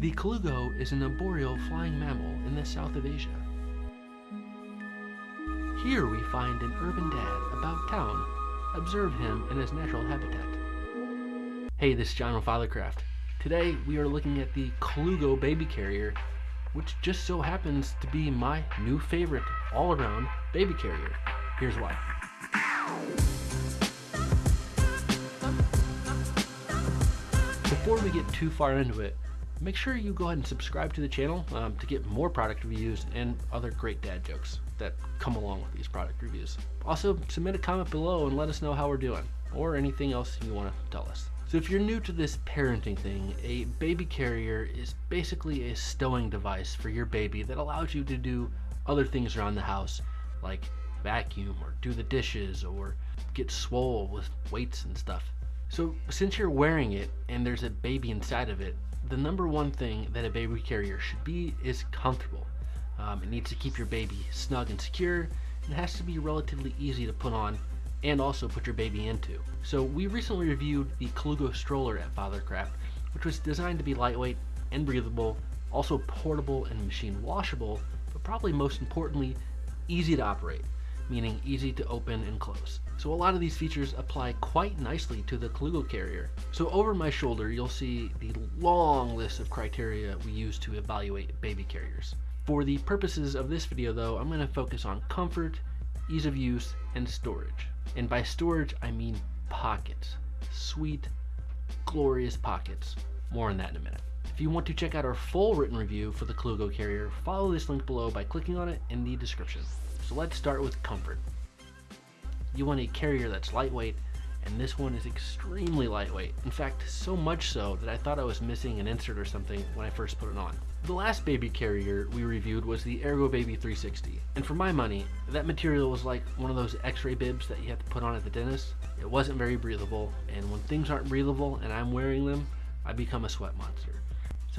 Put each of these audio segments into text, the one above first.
The Colugo is an arboreal flying mammal in the south of Asia. Here we find an urban dad about town. Observe him in his natural habitat. Hey, this is John Fathercraft. Today we are looking at the Colugo baby carrier, which just so happens to be my new favorite all-around baby carrier. Here's why. Before we get too far into it, make sure you go ahead and subscribe to the channel um, to get more product reviews and other great dad jokes that come along with these product reviews. Also, submit a comment below and let us know how we're doing, or anything else you want to tell us. So if you're new to this parenting thing, a baby carrier is basically a stowing device for your baby that allows you to do other things around the house, like vacuum or do the dishes or get swole with weights and stuff. So since you're wearing it and there's a baby inside of it, the number one thing that a baby carrier should be is comfortable. Um, it needs to keep your baby snug and secure. It has to be relatively easy to put on and also put your baby into. So we recently reviewed the Colugo stroller at Fathercraft, which was designed to be lightweight and breathable, also portable and machine washable, but probably most importantly, easy to operate, meaning easy to open and close. So a lot of these features apply quite nicely to the Colugo carrier. So over my shoulder, you'll see the long list of criteria we use to evaluate baby carriers. For the purposes of this video though, I'm going to focus on comfort, ease of use, and storage. And by storage, I mean pockets. Sweet, glorious pockets. More on that in a minute. If you want to check out our full written review for the Colugo carrier, follow this link below by clicking on it in the description. So let's start with comfort. You want a carrier that's lightweight, and this one is extremely lightweight. In fact, so much so that I thought I was missing an insert or something when I first put it on. The last baby carrier we reviewed was the Ergobaby 360, and for my money, that material was like one of those x-ray bibs that you have to put on at the dentist. It wasn't very breathable, and when things aren't breathable and I'm wearing them, I become a sweat monster.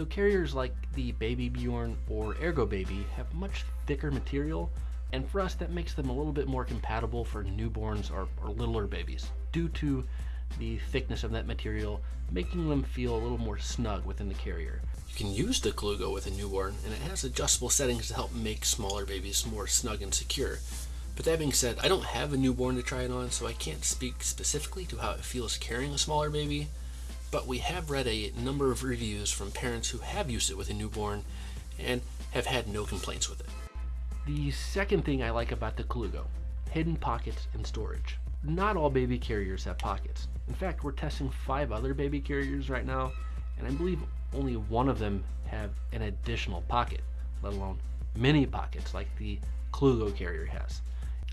So carriers like the Baby Bjorn or Ergo Baby have much thicker material and for us that makes them a little bit more compatible for newborns or, or littler babies due to the thickness of that material making them feel a little more snug within the carrier. You can use the Colugo with a newborn and it has adjustable settings to help make smaller babies more snug and secure. But that being said, I don't have a newborn to try it on so I can't speak specifically to how it feels carrying a smaller baby, but we have read a number of reviews from parents who have used it with a newborn and have had no complaints with it. The second thing I like about the Colugo, hidden pockets and storage. Not all baby carriers have pockets. In fact, we're testing five other baby carriers right now, and I believe only one of them have an additional pocket, let alone many pockets like the Colugo carrier has.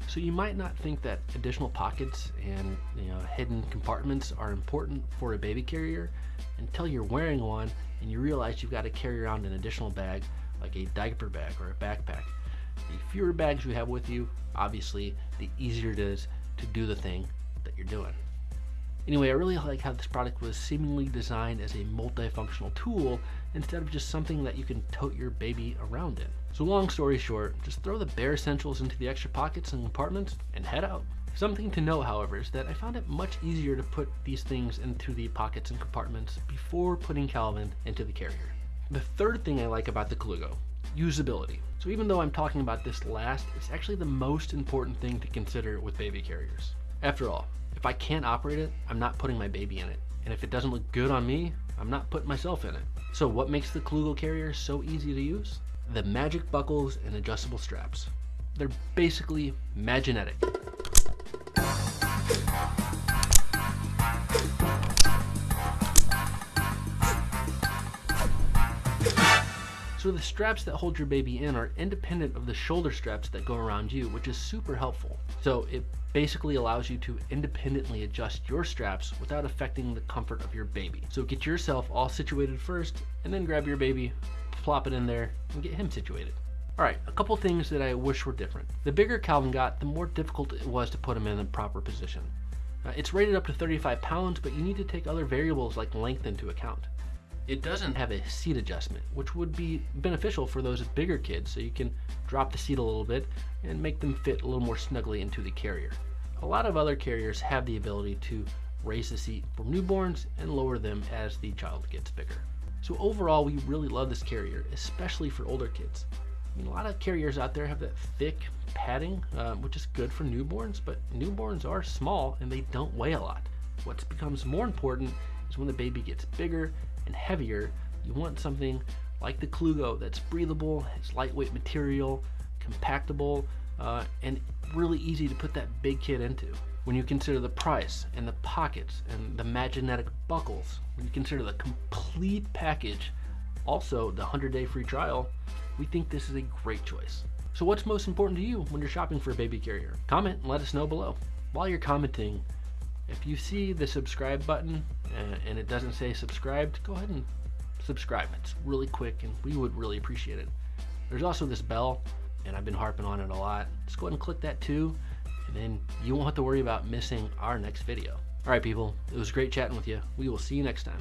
So you might not think that additional pockets and you know hidden compartments are important for a baby carrier until you're wearing one and you realize you've got to carry around an additional bag like a diaper bag or a backpack the fewer bags you have with you, obviously, the easier it is to do the thing that you're doing. Anyway, I really like how this product was seemingly designed as a multifunctional tool instead of just something that you can tote your baby around in. So long story short, just throw the bare essentials into the extra pockets and compartments and head out. Something to note, however, is that I found it much easier to put these things into the pockets and compartments before putting Calvin into the carrier. The third thing I like about the Colugo usability. So even though I'm talking about this last, it's actually the most important thing to consider with baby carriers. After all, if I can't operate it, I'm not putting my baby in it. And if it doesn't look good on me, I'm not putting myself in it. So what makes the Colugo carrier so easy to use? The magic buckles and adjustable straps. They're basically maginetic. So the straps that hold your baby in are independent of the shoulder straps that go around you, which is super helpful. So it basically allows you to independently adjust your straps without affecting the comfort of your baby. So get yourself all situated first and then grab your baby, plop it in there and get him situated. All right, a couple things that I wish were different. The bigger Calvin got, the more difficult it was to put him in the proper position. Uh, it's rated up to 35 pounds, but you need to take other variables like length into account. It doesn't have a seat adjustment, which would be beneficial for those bigger kids, so you can drop the seat a little bit and make them fit a little more snugly into the carrier. A lot of other carriers have the ability to raise the seat for newborns and lower them as the child gets bigger. So overall, we really love this carrier, especially for older kids. I mean, a lot of carriers out there have that thick padding, uh, which is good for newborns, but newborns are small and they don't weigh a lot. What becomes more important is when the baby gets bigger and heavier, you want something like the Colugo that's breathable, it's lightweight material, compactable, uh, and really easy to put that big kid into. When you consider the price and the pockets and the magnetic buckles, when you consider the complete package, also the 100 day free trial, we think this is a great choice. So what's most important to you when you're shopping for a baby carrier? Comment and let us know below. While you're commenting, if you see the subscribe button uh, and it doesn't say subscribed, go ahead and subscribe. It's really quick and we would really appreciate it. There's also this bell and I've been harping on it a lot. Just go ahead and click that too and then you won't have to worry about missing our next video. All right, people, it was great chatting with you. We will see you next time.